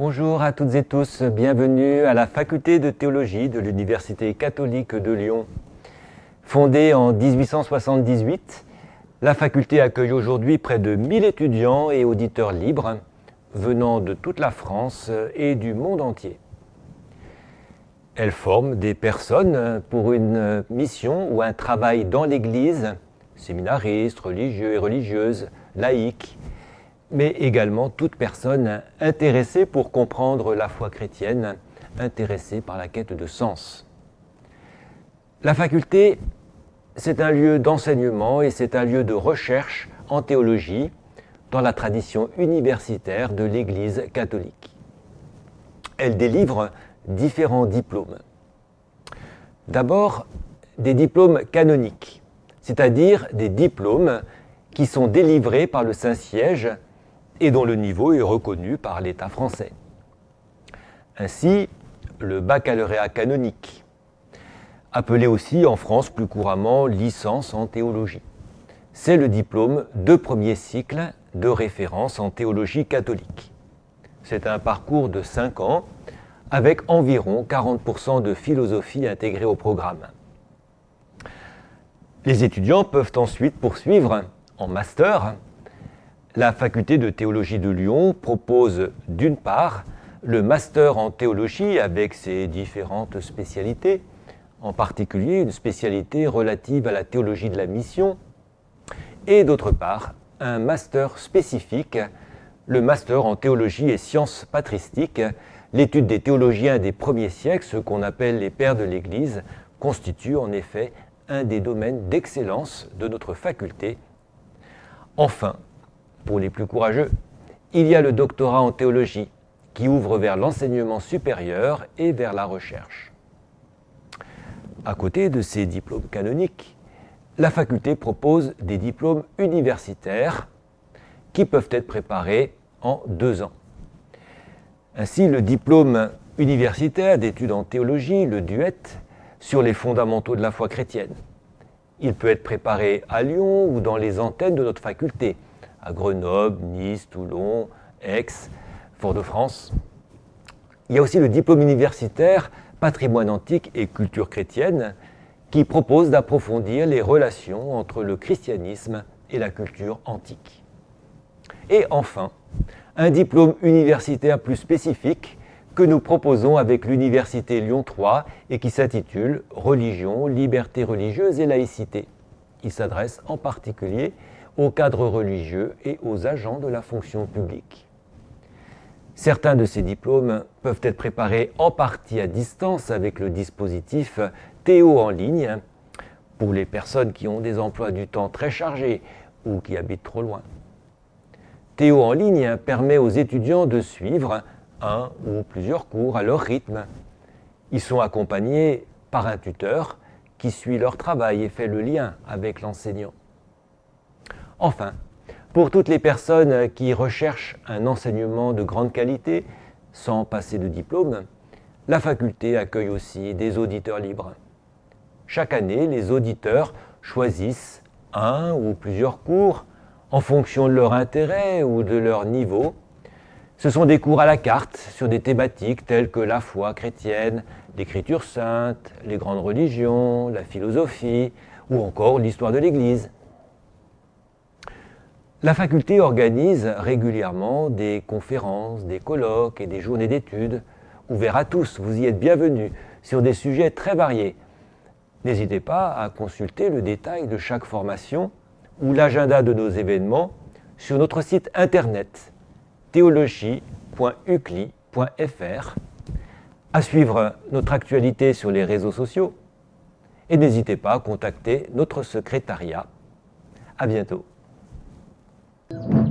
Bonjour à toutes et tous, bienvenue à la faculté de théologie de l'Université catholique de Lyon. Fondée en 1878, la faculté accueille aujourd'hui près de 1000 étudiants et auditeurs libres venant de toute la France et du monde entier. Elle forme des personnes pour une mission ou un travail dans l'Église, séminaristes, religieux et religieuses, laïcs, mais également toute personne intéressée pour comprendre la foi chrétienne, intéressée par la quête de sens. La faculté, c'est un lieu d'enseignement et c'est un lieu de recherche en théologie dans la tradition universitaire de l'Église catholique. Elle délivre différents diplômes. D'abord, des diplômes canoniques, c'est-à-dire des diplômes qui sont délivrés par le Saint-Siège et dont le niveau est reconnu par l'État français. Ainsi, le baccalauréat canonique, appelé aussi en France plus couramment licence en théologie. C'est le diplôme de premier cycle de référence en théologie catholique. C'est un parcours de 5 ans avec environ 40% de philosophie intégrée au programme. Les étudiants peuvent ensuite poursuivre en master. La faculté de théologie de Lyon propose d'une part le master en théologie avec ses différentes spécialités, en particulier une spécialité relative à la théologie de la mission, et d'autre part un master spécifique, le master en théologie et sciences patristiques, l'étude des théologiens des premiers siècles, ce qu'on appelle les pères de l'Église, constitue en effet un des domaines d'excellence de notre faculté. Enfin, pour les plus courageux, il y a le doctorat en théologie, qui ouvre vers l'enseignement supérieur et vers la recherche. À côté de ces diplômes canoniques, la faculté propose des diplômes universitaires qui peuvent être préparés en deux ans. Ainsi, le diplôme universitaire d'études en théologie, le DUET, sur les fondamentaux de la foi chrétienne. Il peut être préparé à Lyon ou dans les antennes de notre faculté, à Grenoble, Nice, Toulon, Aix, Fort-de-France. Il y a aussi le diplôme universitaire patrimoine antique et culture chrétienne qui propose d'approfondir les relations entre le christianisme et la culture antique. Et enfin, un diplôme universitaire plus spécifique que nous proposons avec l'Université Lyon 3 et qui s'intitule Religion, liberté religieuse et laïcité. Il s'adresse en particulier aux cadres religieux et aux agents de la fonction publique. Certains de ces diplômes peuvent être préparés en partie à distance avec le dispositif Théo en ligne pour les personnes qui ont des emplois du temps très chargés ou qui habitent trop loin. Théo en ligne permet aux étudiants de suivre un ou plusieurs cours à leur rythme. Ils sont accompagnés par un tuteur qui suit leur travail et fait le lien avec l'enseignant. Enfin, pour toutes les personnes qui recherchent un enseignement de grande qualité sans passer de diplôme, la faculté accueille aussi des auditeurs libres. Chaque année, les auditeurs choisissent un ou plusieurs cours en fonction de leur intérêt ou de leur niveau. Ce sont des cours à la carte sur des thématiques telles que la foi chrétienne, l'écriture sainte, les grandes religions, la philosophie ou encore l'histoire de l'Église. La faculté organise régulièrement des conférences, des colloques et des journées d'études ouverts à tous. Vous y êtes bienvenus sur des sujets très variés. N'hésitez pas à consulter le détail de chaque formation ou l'agenda de nos événements sur notre site internet théologie.ucli.fr, à suivre notre actualité sur les réseaux sociaux et n'hésitez pas à contacter notre secrétariat. À bientôt. Thank you.